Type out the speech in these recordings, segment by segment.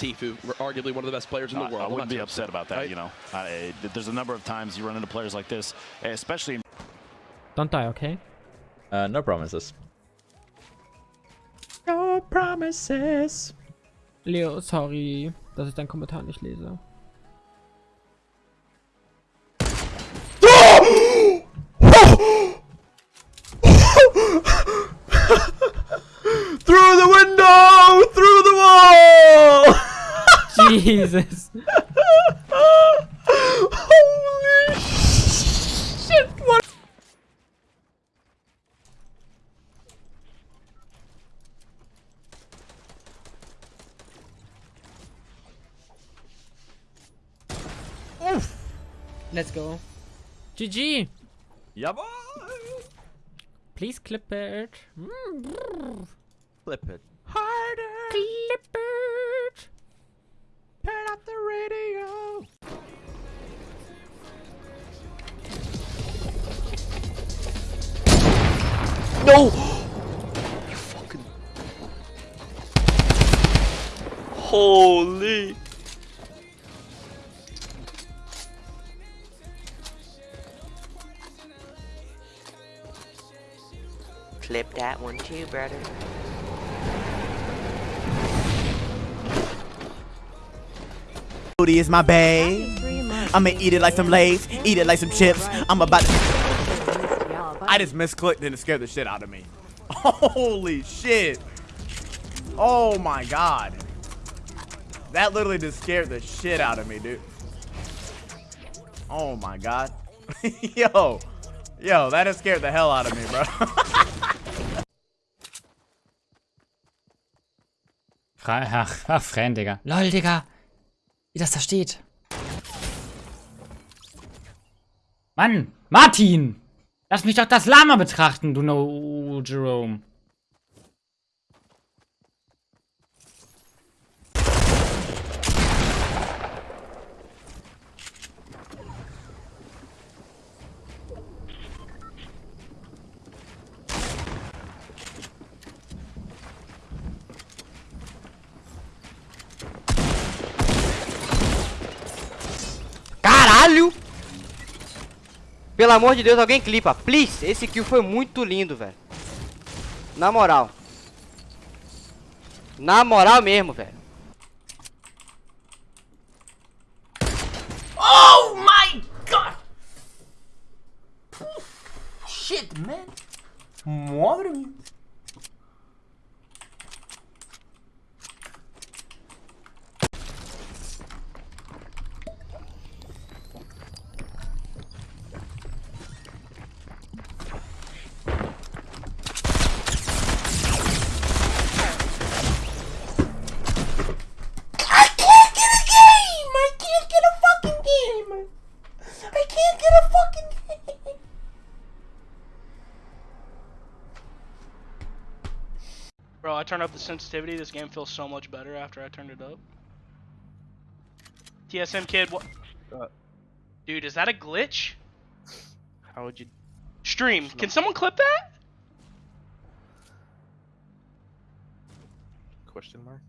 drop to, it's Tfue, arguably one of the best players in the I- world. I wouldn't be upset about that, right? you know. I, there's a number of times you run into players like this, especially in Don't die, okay? Uh, no promises. No promises. Leo, sorry, dass ich deinen Kommentar nicht lese. Jesus. Holy shit! What? Oof. Let's go. GG. Yeah, boy! Please clip it. Mm, Flip it. Harder. Clip No! You fucking. Holy! Clip that one too, brother. Booty is my babe. I'ma eat it like some Lay's, eat it like some chips. I'm about to. I just misclicked and it scared the shit out of me. Holy shit. Oh my god. That literally just scared the shit out of me, dude. Oh my god. Yo. Yo, that just scared the hell out of me, bro. Ach, ach, Fan, Digga. Lol, Digga. Wie das da steht. Mann, Martin! Lass mich doch das Lama betrachten, du No Jerome. Pelo amor de Deus, alguém clipa. Please, esse kill foi muito lindo, velho. Na moral. Na moral mesmo, velho. oh my god! Shit, man. Madre mía. Get a fucking! Bro, I turned up the sensitivity. This game feels so much better after I turned it up. TSM kid, what? Uh. Dude, is that a glitch? How would you? Stream, can someone clip that? Question mark.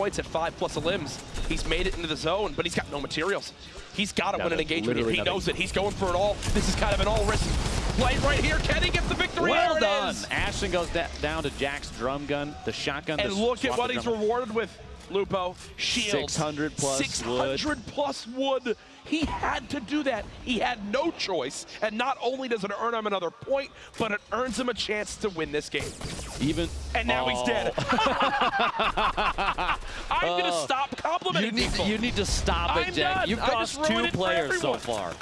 Points at five plus a limbs. He's made it into the zone, but he's got no materials. He's got to win an engagement. here. He nothing. knows it. He's going for it all. This is kind of an all-risk play right here. Can he get the victory? Well done. is. Ashton goes down to Jack's drum gun, the shotgun. And look at what he's drum- rewarded with, Lupo. Shields. 600 plus 600 plus wood. He had to do that. He had no choice. And not only does it earn him another point, but it earns him a chance to win this game. Even. And now he's dead. Oh. I'm going to Oh. stop You complimenting need, people. you need to stop it, I'm Jack. done. You've I just cost two ruined it for players so everyone. far.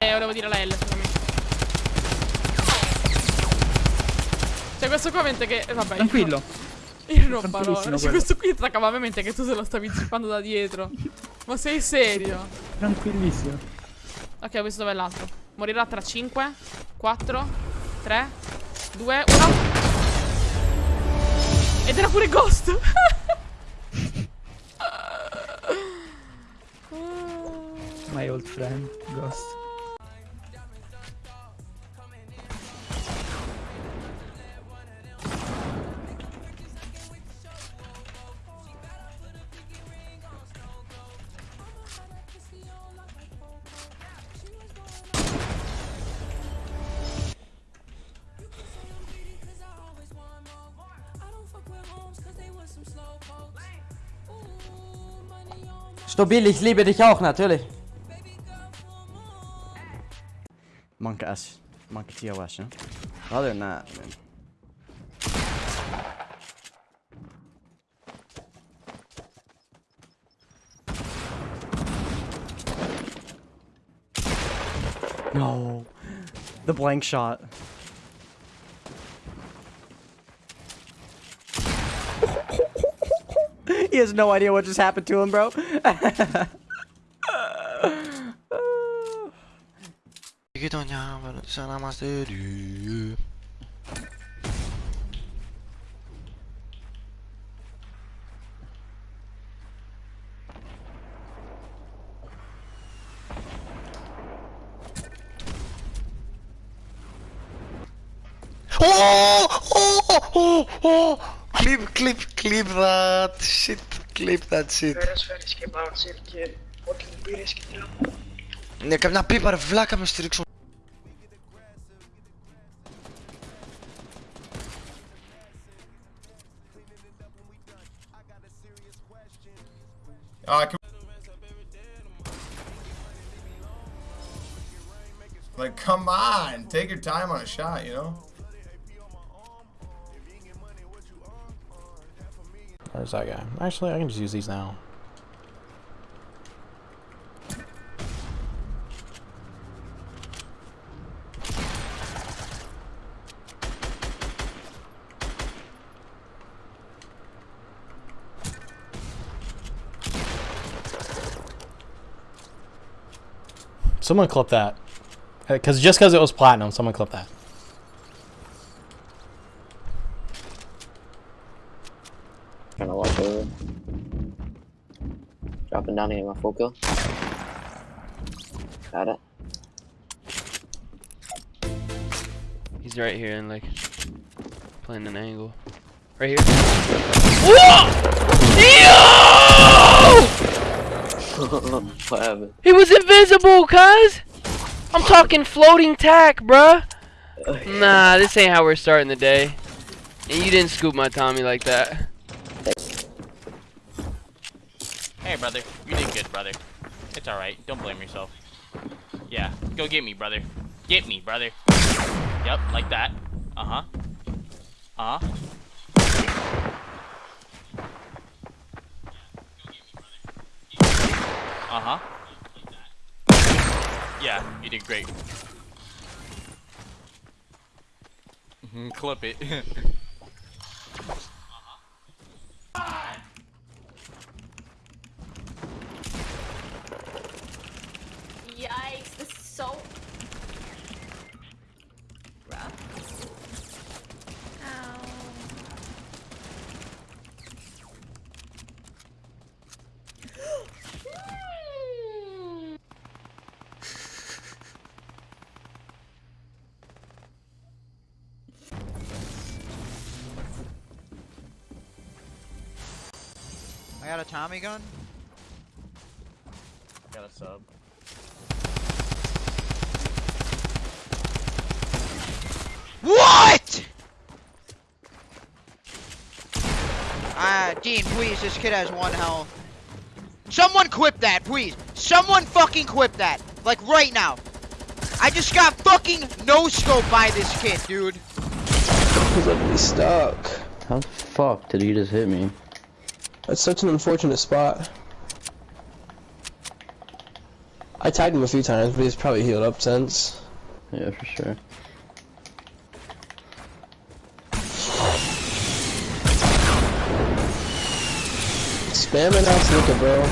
Eh, volevo dire la L, Cioè, questo qua mente che... vabbè. Tranquillo. Io non. Tranquillissimo Cioè, questo qui attaccava ovviamente che tu se lo stavi zippando da dietro. Ma sei serio? Tranquillissimo. Ok, ho visto dove è l'altro. Morirà tra 5, 4, 3, 2, 1. Ed era pure Ghost. My old friend, Ghost. Stabil, ich liebe dich auch, natürlich. Monk S. Monk TOS, yeah? Other than that, man. No. The blank shot. He has no idea what just happened to him, bro oh, oh, oh Clip, clip, clip that shit. Clip that shit. Ναι, καμιά πίπα ρε βλάκα με στηρίξω. Like, come on, take your time on a shot, you know? Where's that guy? Actually, I can just use these now. Someone clip that. Uh, because just because it was platinum, someone clip that. Trying to walk over. Dropping down to get my full kill. Got it. He's right here and like playing an angle. Right here. what happened? He was invisible, cuz! I'm talking floating tack, bruh! Nah, this ain't how we're starting the day. And you didn't scoop my Tommy like that. Hey, brother. You did good, brother. It's alright. Don't blame yourself. Yeah. Go get me, brother. Get me, brother. Yep, like that. Uh-huh. Uh-huh. Uh-huh. Yeah, you did great. Mhm, Clip it. got a Tommy gun. Got a sub. What? Ah, Dean, please, this kid has one health. Someone quip that, please. Someone fucking quip that. Like, right now. I just got fucking no-scope by this kid, dude. He's literally stuck. How the fuck did he just hit me? That's such an unfortunate spot. I tagged him a few times, but he's probably healed up since. Yeah, for sure. Spamming out Sneaker, bro.